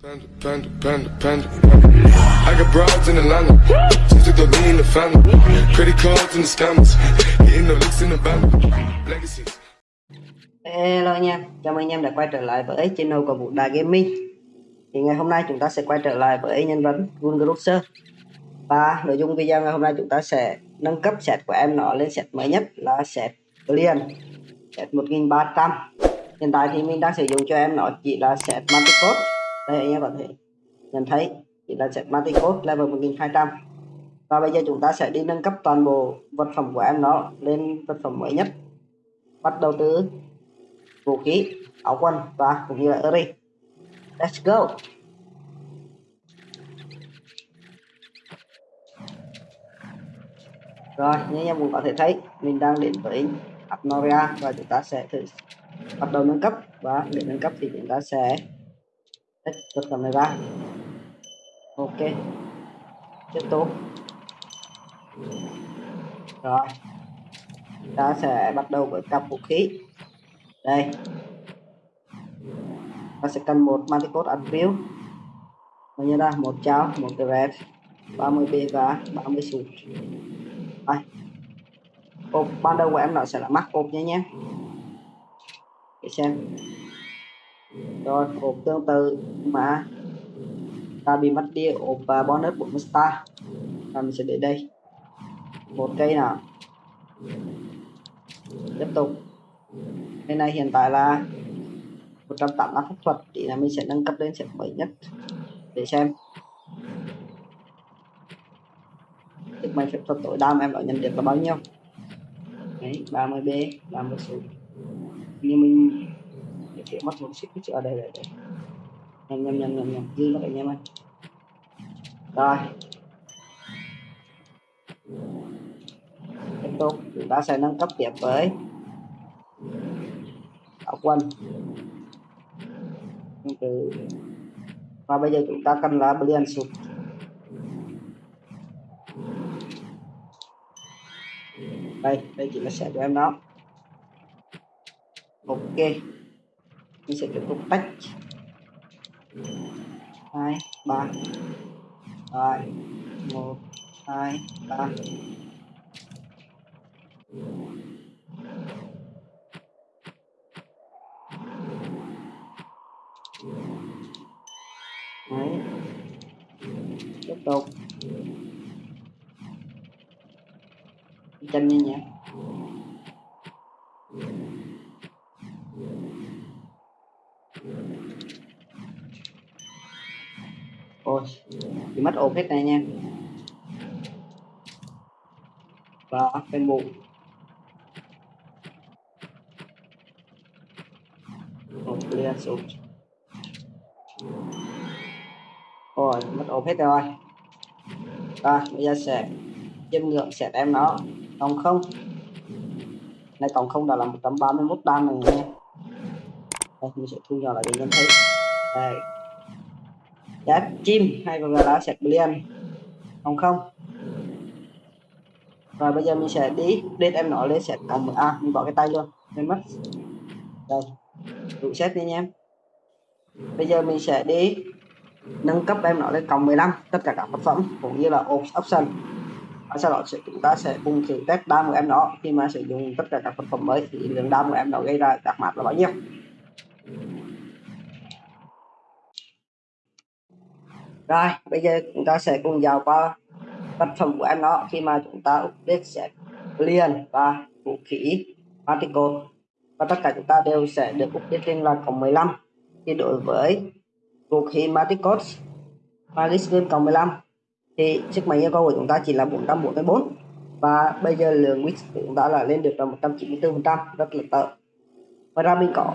Panda, panda, panda, panda. I got broads in Atlanta. Just took the lean in the family. Credit cards the scammers. Hitting the in the band. Legacies. Hello anh em, chào mừng anh em đã quay trở lại với channel của Vũ Đài Gaming Thì ngày hôm nay chúng ta sẽ quay trở lại với nhân vật Gungrosser Và nội dung video ngày hôm nay chúng ta sẽ nâng cấp set của em nó lên set mới nhất là set Clean Set 1300 Hiện tại thì mình đang sử dụng cho em nó chỉ là set Manticode đây anh em có thể nhận thấy thì là set code level 1200 Và bây giờ chúng ta sẽ đi nâng cấp toàn bộ vật phẩm của em nó lên vật phẩm mới nhất. Bắt đầu từ vũ khí, áo quần và cũng như là earring let's go! Rồi, như anh em cũng có thể thấy, mình đang đến với Abnoria và chúng ta sẽ thử bắt đầu nâng cấp. Và để nâng cấp thì chúng ta sẽ x vật phẩm này ra ok. Tiếp tục. Rồi. Ta sẽ bắt đầu với cặp vũ khí. Đây. Ta sẽ cần một manticode attribute bao nhiêu ra một cháo, một cái red 30 b và 30 sụt đây. Cột ban đầu của em nó sẽ là mắc cột nhé nhé. Để xem rồi ốp tương tự. Mà ta bị mất đi ốp và bonus 40 star và mình sẽ để đây. Một cây nào? Tiếp tục. Bên này hiện tại là 185 pháp thuật. Thì là mình sẽ nâng cấp lên sẽ mới nhất. Để xem. Sức mạnh phép thuật tối đa mà em đã nhận được là bao nhiêu? Đấy 30 b 30 số như mình chị mất một xích ở đây đây đây nhanh nhanh nhanh nhanh nhanh. Dư mất anh em ơi. Rồi. Tiếp tục. Chúng ta sẽ nâng cấp tiếp với đạo quân. Từ và bây giờ chúng ta cần là brilliant sụt đây đây chỉ là sẽ cho em đó. Ok mình sẽ tiếp tục tách hai, ba. Rồi một, hai, ba. Đấy. tiếp tục. Chân nhanh nhé. Thôi. Thì mất ốp hết này nha. Và bên bụng một clear xuống rồi, mất ốp hết rồi. Rồi bây giờ sẽ chân lượng sẽ em nó. Còn không? Này, còn không đã là 131 đam rồi nha. Đây, mình sẽ thu nhỏ lại để nhận thấy. Đây giá chim hay còn gọi là set blend không không? Rồi bây giờ mình sẽ đi. Update em nói lên set cộng a, mình bỏ cái tay luôn nên mất. Đây. Đủ set đi nha. Em bây giờ mình sẽ đi nâng cấp em nói lên cộng 15 tất cả các vật phẩm cũng như là option. Và sau đó sẽ chúng ta sẽ cùng thử test đam của em nó. Khi mà sử dụng tất cả các vật phẩm mới thì lượng đam của em nó gây ra các map là bao nhiêu? Rồi, bây giờ chúng ta sẽ cùng vào qua vật phẩm của em nó khi mà chúng ta update sẽ liền và vũ khí, particle. Và tất cả chúng ta đều sẽ được update lên là cộng 15 thì đối với vũ khí paris Malisgun cộng 15 thì sức mạnh yêu cầu của chúng ta chỉ là 444 và bây giờ lượng wix của chúng ta là lên được là 194 phần trăm, rất là tợ ngoài ra mình có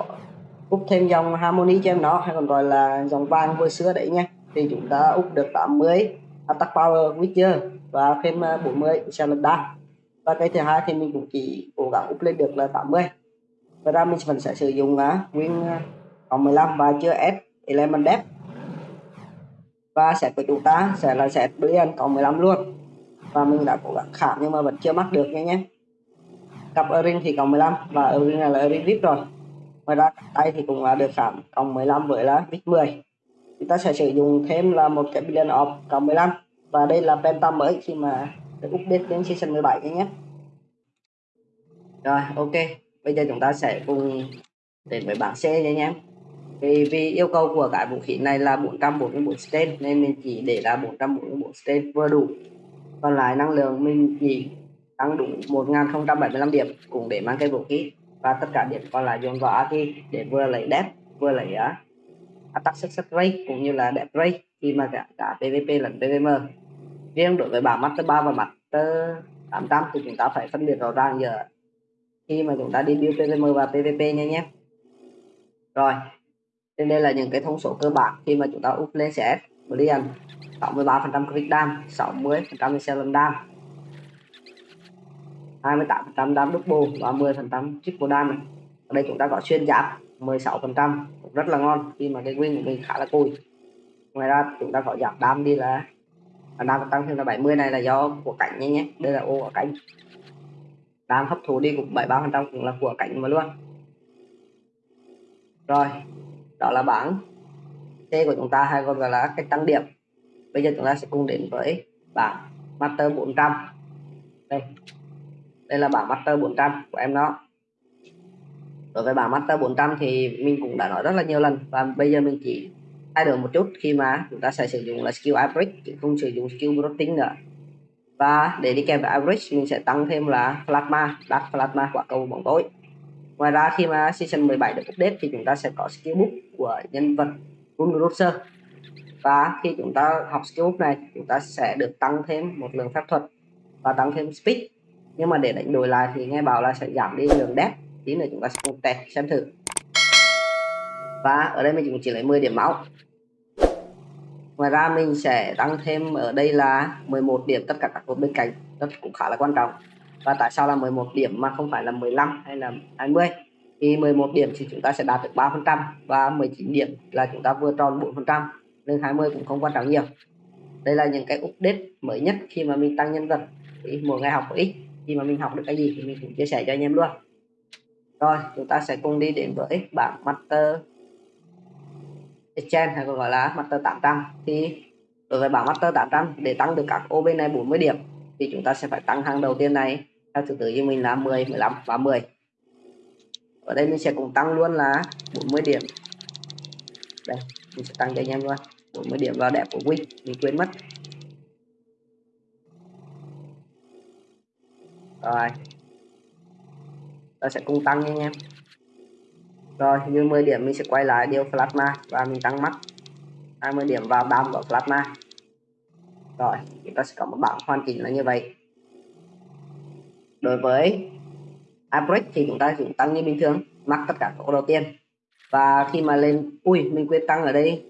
úp thêm dòng harmony cho em nó hay còn gọi là dòng vàng vừa xưa đấy nhé thì chúng ta úp được 80 attack à, power witcher và thêm 40 challenge đam và cái thứ hai thì mình cũng chỉ cố gắng úp lên được là 80 và ra mình vẫn sẽ sử dụng uh, win còn 15 và chưa ép element depth. Và set của chúng ta sẽ là set blend cộng 15 luôn. Và mình đã cố gắng khảm nhưng mà vẫn chưa mắc được nha nhé. Cặp ring thì cộng 15 và ring này là ring vip rồi. Ngoài ra tay thì cũng là được khảm cộng 15 với là vip 10 chúng ta sẽ sử dụng thêm là một cái billion of cộng 15 và đây là penta mới khi mà được update đến season 17 nhé. Rồi ok. Bây giờ chúng ta sẽ cùng đến với bảng C nha nhé. Vì, vì yêu cầu của cái vũ khí này là 444 stain nên mình chỉ để là 444 stain vừa đủ. Còn lại năng lượng mình chỉ tăng đủ 1075 điểm cũng để mang cái vũ khí. Và tất cả điểm còn lại dồn vào Aki để vừa lấy depth vừa lấy uh, attack success rate cũng như là đẹp rate khi mà cả, cả PVP lẫn PVM riêng đối với bảng Master 3 và Master 800 thì chúng ta phải phân biệt rõ ràng giờ khi mà chúng ta đi build PVM và PVP nha nhé. Rồi trên đây là những cái thông số cơ bản khi mà chúng ta up lên CS Brilliant 63% click dam 60% excellent dam 28% dam double và 10% triple dam này. ở đây chúng ta có xuyên giáp. 16% rất là ngon. Khi mà cái win của mình khá là cùi. Ngoài ra chúng ta có giảm đam đi là, đam tăng thêm là 70 này là do của cảnh nhé nhé. Đây là ô của cảnh. Đam hấp thụ đi cũng 73% cũng là của cảnh mà luôn. Rồi, đó là bảng C của chúng ta hay còn gọi là cách tăng điểm. Bây giờ chúng ta sẽ cùng đến với bảng master 400 đây đây là bảng master 400 của em nó đối với bảng master 400 thì mình cũng đã nói rất là nhiều lần. Và bây giờ mình chỉ thay đổi một chút khi mà chúng ta sẽ sử dụng là skill average, chứ không sử dụng skill routing nữa. Và để đi kèm với average, mình sẽ tăng thêm là plasma đặt plasma quả cầu bóng tối. Ngoài ra, khi mà season 17 được update thì chúng ta sẽ có skill book của nhân vật Rungroser và khi chúng ta học skill book này, chúng ta sẽ được tăng thêm một lượng phép thuật và tăng thêm speed. Nhưng mà để đánh đổi lại thì nghe bảo là sẽ giảm đi lượng death tí nữa chúng ta sẽ cùng test, xem thử. Và ở đây mình cũng chỉ lấy 10 điểm máu. Ngoài ra mình sẽ tăng thêm ở đây là 11 điểm tất cả các cột bên cạnh. Rất cũng khá là quan trọng. Và tại sao là 11 điểm mà không phải là 15 hay là 20 thì 11 điểm thì chúng ta sẽ đạt được 3% và 19 điểm là chúng ta vừa tròn 4% nên 20 cũng không quan trọng nhiều. Đây là những cái update mới nhất khi mà mình tăng nhân vật. Thì mỗi ngày học một ít, khi mà mình học được cái gì thì mình cũng chia sẻ cho anh em luôn rồi, chúng ta sẽ cùng đi đến với bảng master exchange hay còn gọi là master 800 thì đối với bảng master 800 để tăng được các ô bên này 40 điểm, thì chúng ta sẽ phải tăng hàng đầu tiên này. Theo thứ tự như mình là 10 15 và 10 ở đây mình sẽ cùng tăng luôn là 40 điểm. Đây, mình sẽ tăng cho anh em luôn. 40 điểm vào đẹp của Win, mình quên mất. Rồi ta sẽ cùng tăng nha anh em. Rồi, như 10 điểm mình sẽ quay lại điều plasma và mình tăng mắt. 20 điểm vào đam của plasma. Rồi chúng ta sẽ có một bảng hoàn chỉnh là như vậy. Đối với average thì chúng ta cũng tăng như bình thường mắc tất cả các đầu tiên. Và khi mà lên, ui, mình quên tăng ở đây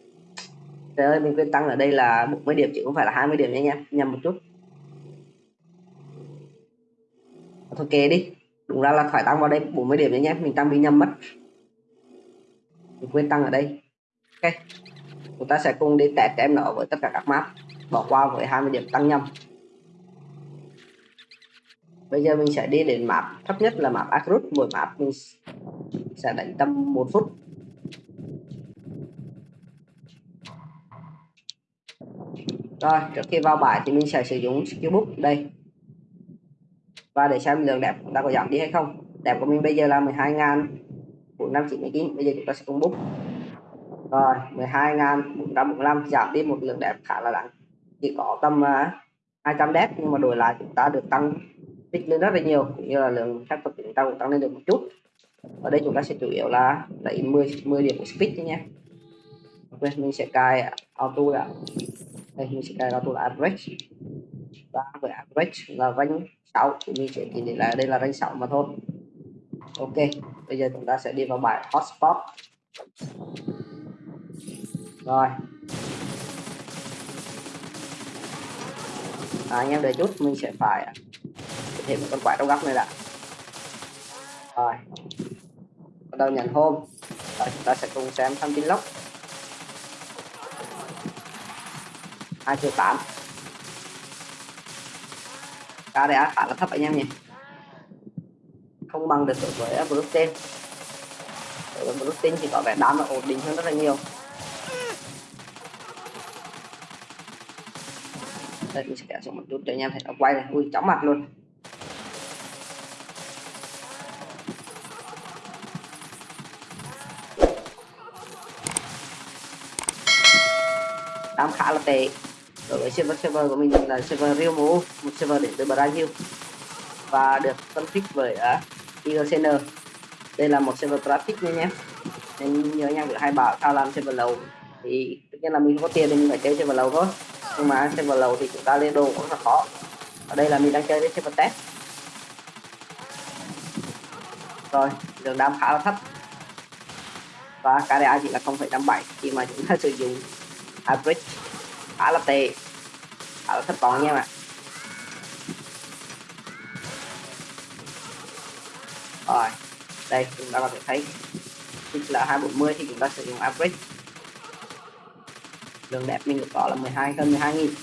trời ơi, mình quên tăng ở đây là 40 điểm, chứ không phải là 20 điểm nha anh em. Nhầm một chút. Thôi kề đi đúng ra là phải tăng vào đây 40 điểm nhé, mình tăng bị nhầm mất. Mình quên tăng ở đây. Ok, chúng ta sẽ cùng đi test em nó với tất cả các map. Bỏ qua với 20 điểm tăng nhầm. Bây giờ mình sẽ đi đến map thấp nhất là map Akrut mỗi map mình sẽ đánh tầm một phút. Rồi, trước khi vào bài thì mình sẽ sử dụng skill book. Đây và để xem lượng đẹp chúng ta có giảm đi hay không. Đẹp của mình bây giờ là 12 ngàn 499 bây giờ chúng ta sẽ công bút rồi 12 ngàn 445 giảm đi một lượng đẹp khá là đáng. Chỉ có tầm à, uh, 200 đẹp nhưng mà đổi lại chúng ta được tăng tích lên rất là nhiều cũng như là lượng khách thuật chúng ta cũng tăng lên được một chút. Ở đây chúng ta sẽ chủ yếu là lấy 10 10 điểm của speed nhé ok mình sẽ cài auto đã. Đây mình sẽ cài auto là average. Và với average là range 6 thì mình sẽ chỉ để lại đây là rank 6 mà thôi. Ok bây giờ chúng ta sẽ đi vào bài hotspot. Rồi. À, anh em đợi chút mình sẽ phải thêm một con quái trong góc này đã. Rồi. Bắt đầu nhận hôm, rồi chúng ta sẽ cùng xem thông tin lốc. Hai triệu tám ca KDA khá là thấp anh em nhỉ? Không bằng được đối với blockchain đối với blockchain thì có vẻ đám là ổn định hơn rất là nhiều. Đây, mình sẽ kéo xuống một chút để anh em thấy nó quay này. Ui, chóng mặt luôn. Đám khá là tệ ở với server server của mình là server Real Mo một server đến từ Brazil. Và được phân tích bởi à, uh, IGCN đây là một server traffic nha nhé. Nên nhớ nha hai bảo sao làm server lầu. Thì tất nhiên là mình không có tiền thì mình phải chơi server lầu thôi. Nhưng mà server lầu thì chúng ta lên đồ cũng rất khó. Ở đây là mình đang chơi với server test. Rồi đường đam khá là thấp. Và KDA chỉ là 0,57 khi mà chúng ta sử dụng average khá là tệ khá là thất vọng nha bạn. Rồi, đây, chúng ta có thể thấy tức là 240 thì chúng ta sử dụng average. Đường đẹp mình được có là 12 hơn 12 nghìn.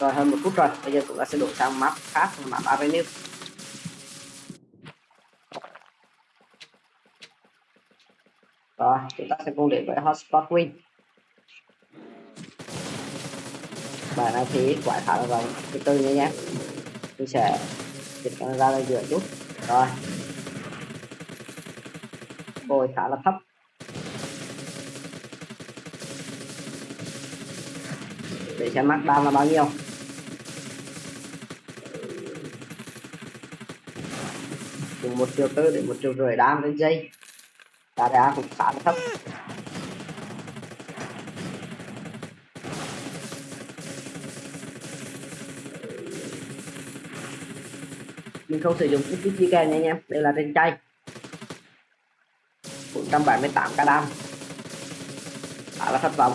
Rồi, hơn một phút rồi. Bây giờ chúng ta sẽ đổi sang map khác, là map avenue. Rồi, chúng ta sẽ cùng đến với hotspot win. Bài này thì quả khá là cái tư từ nhé nhé mình sẽ dịch camera lên giữa chút. Rồi. Bồi khá là thấp. Để xem mắt đam là bao nhiêu. Từ một triệu tư đến một triệu rưỡi đam lên dây ta đá cũng khá là thấp. Mình không sử dụng cái kích chi kèm nha anh em đây là trên chay. 178 k đam. Khá là thất vọng.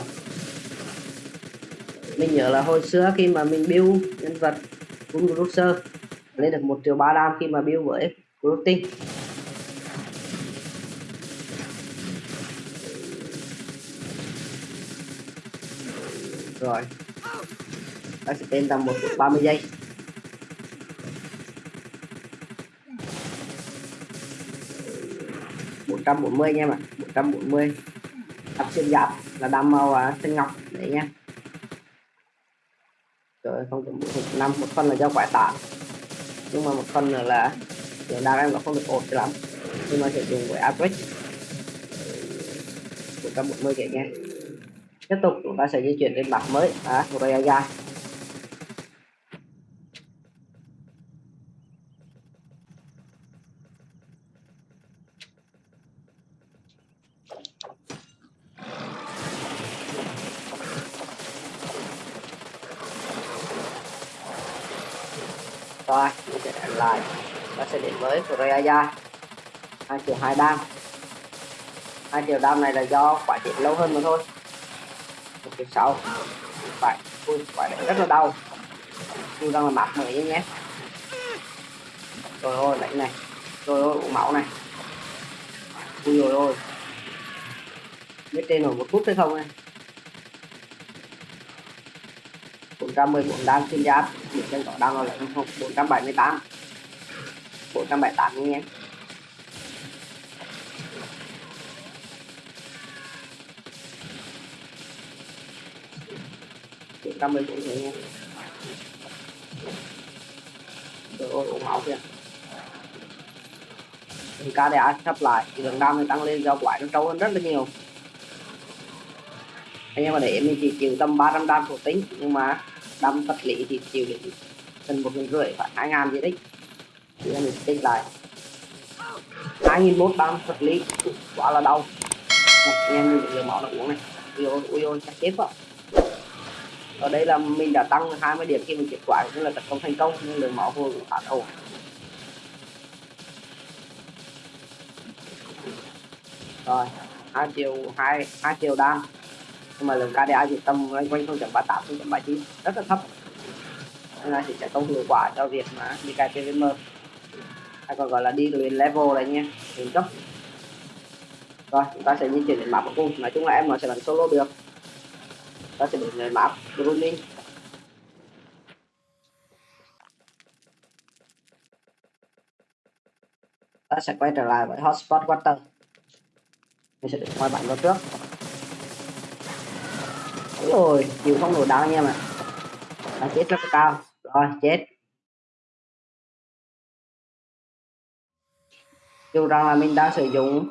Mình nhớ là hồi xưa khi mà mình build nhân vật Gun Cruiser lên được 1 triệu 3 đam khi mà build với Routing rồi. Ta sẽ tên tầm 1 phút 30 giây. Một trăm bốn mươi nha mà một trăm tập xuyên giáp là đam màu à, xanh ngọc. Đấy nha. Rồi không chấm năm một phần là do quải tạ nhưng mà một phần nữa là lượng đam em nó không được ổn cho lắm. Nhưng mà sử dụng với average. 140 vậy nha. Tiếp tục chúng ta sẽ di chuyển đến mặt mới. À, Raya mình sẽ đánh lại ta sẽ đến với Raya hai triệu hai đam hai triệu đam này là do quả chịu lâu hơn mà thôi. Một triệu sáu. Phải, ui, quả này rất là đau. Tôi rằng là map mới nhé. Rồi ôi lấy này. Rồi ôi máu này. Ui rồi ôi biết tên nổi một phút hay không này 414 đam xuyên giáp. Những chân có đam là 478 478 478 nhé bốn trăm mười bốn nhé rồi ôi máu kìa. Thì KDA sắp lại, thì lượng đam tăng lên do quái nó trâu hơn rất là nhiều. Anh em mà để mình chỉ chịu tầm 300 đam thuộc tính, nhưng mà đam vật lý thì chịu đến gần một nghìn rưỡi, phải hai ngàn gì đấy thì mình tính lại. Hai nghìn một đam vật lý quá là đau. Anh em được lượng máu nó uống này. Ui ôi ui ôi, chắc chết quá ở đây là mình đã tăng 20 điểm khi mình kết quả cũng là tấn công thành công nhưng lượng máu vừa cũng khá ổn rồi, hai triệu, hai hai triệu đam. Nhưng mà lượng KDA chỉ tầm quanh quanh 0.38 0.39 rất là thấp. Nên là chỉ sẽ không hiệu quả cho việc mà đi cài PVM hay còn gọi là đi luyện level này nha. Luyện cấp rồi, chúng ta sẽ di chuyển đến map của cùng nói chung là em nó sẽ làm solo được. Ta sẽ đến map Bruning ta sẽ quay trở lại với hotspot water. Mình sẽ được ngoài bản vào trước. Rồi chịu không nổi đau anh em ạ. Chết rất cao. Rồi, chết. Dù rằng là mình đang sử dụng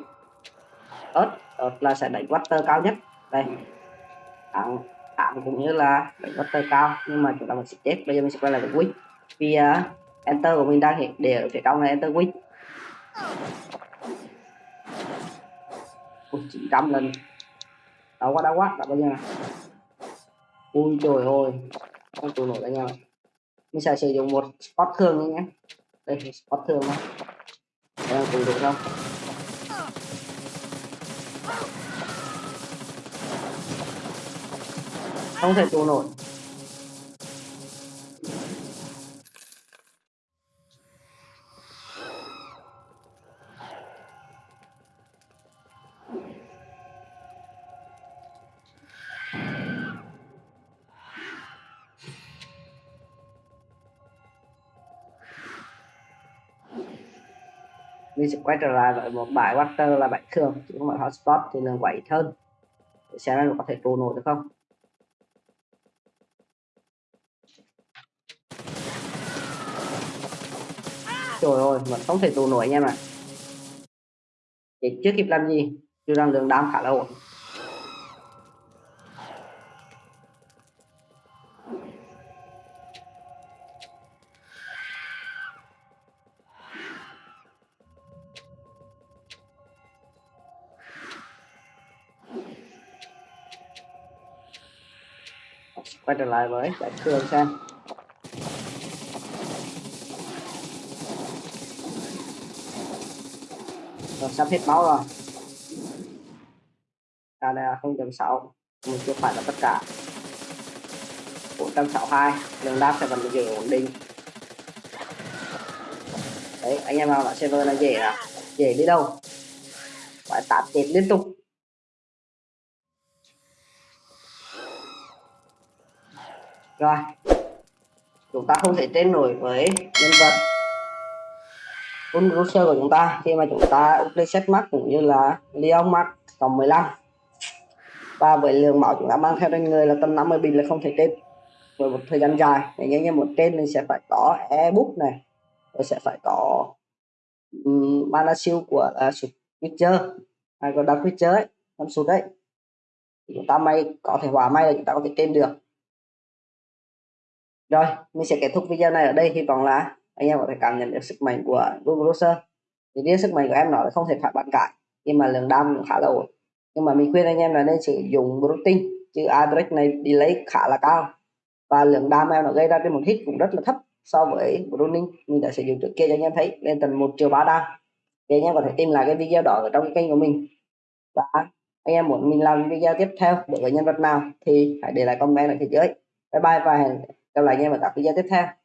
ớt ớt là sẽ đánh water cao nhất. Đây. Tạm tạm cũng như là đánh water cao nhưng mà chúng ta vẫn sẽ chết. Bây giờ mình sẽ quay lại với quick. Vì uh, enter của mình đang hiện để ở phía trong này enter quick. Ui, 900 lần. Đau quá đau quá. Đau bao nhiêu ui trời ơi. Không chịu nổi anh em mình sẽ sử dụng một spot thường nhé. Đây spot thường thôi đây là cùng được không? Không thể tù nổi. Mình sẽ quay trở lại với một bài water là bãi thường, chứ không phải hotspot thì là quậy hơn. Xem nó có thể trụ nổi được không? Trời ơi, vẫn không thể trụ nổi anh em ạ. Thì chưa kịp làm gì, dù rằng lượng đam khá là ổn. Quay trở lại với đại thường xem rồi, sắp hết máu rồi. À đây là 0.6 mình chưa phải là tất cả. 462 lượng đáp sẽ vẫn giữ ổn định. Đấy, anh em nào là server là dễ à? Dễ đi đâu? Phải tạt chết liên tục. Rồi. Chúng ta không thể tên nổi với nhân vật Unruser của chúng ta khi mà chúng ta update set max cũng như là Leon max cộng 15 và với lượng máu chúng ta mang theo trên người là tầm 50 bình là không thể trên với một thời gian dài để nhanh như một trên mình sẽ phải có ebook này rồi sẽ phải có um, mana siêu của à, uh, Switcher hay còn Dark Witcher ấy năm sụt đấy. Chúng ta may có thể hòa may là chúng ta có thể trên được rồi, mình sẽ kết thúc video này ở đây. Hy vọng là anh em có thể cảm nhận được sức mạnh của Google Browser. Thì riêng sức mạnh của em nó không thể phải bản cãi nhưng mà lượng đam khá là ổn. Nhưng mà mình khuyên anh em là nên sử dụng routing chứ address này đi lấy khá là cao. Và lượng đam em nó gây ra trên một hit cũng rất là thấp so với Browning mình đã sử dụng trước kia cho anh em thấy, lên tầm một triệu ba đam. Thì anh em có thể tìm lại cái video đó ở trong cái kênh của mình. Và anh em muốn mình làm video tiếp theo đối với nhân vật nào thì hãy để lại comment ở phía dưới. Bye bye và hẹn gặp lại anh em ở các video tiếp theo.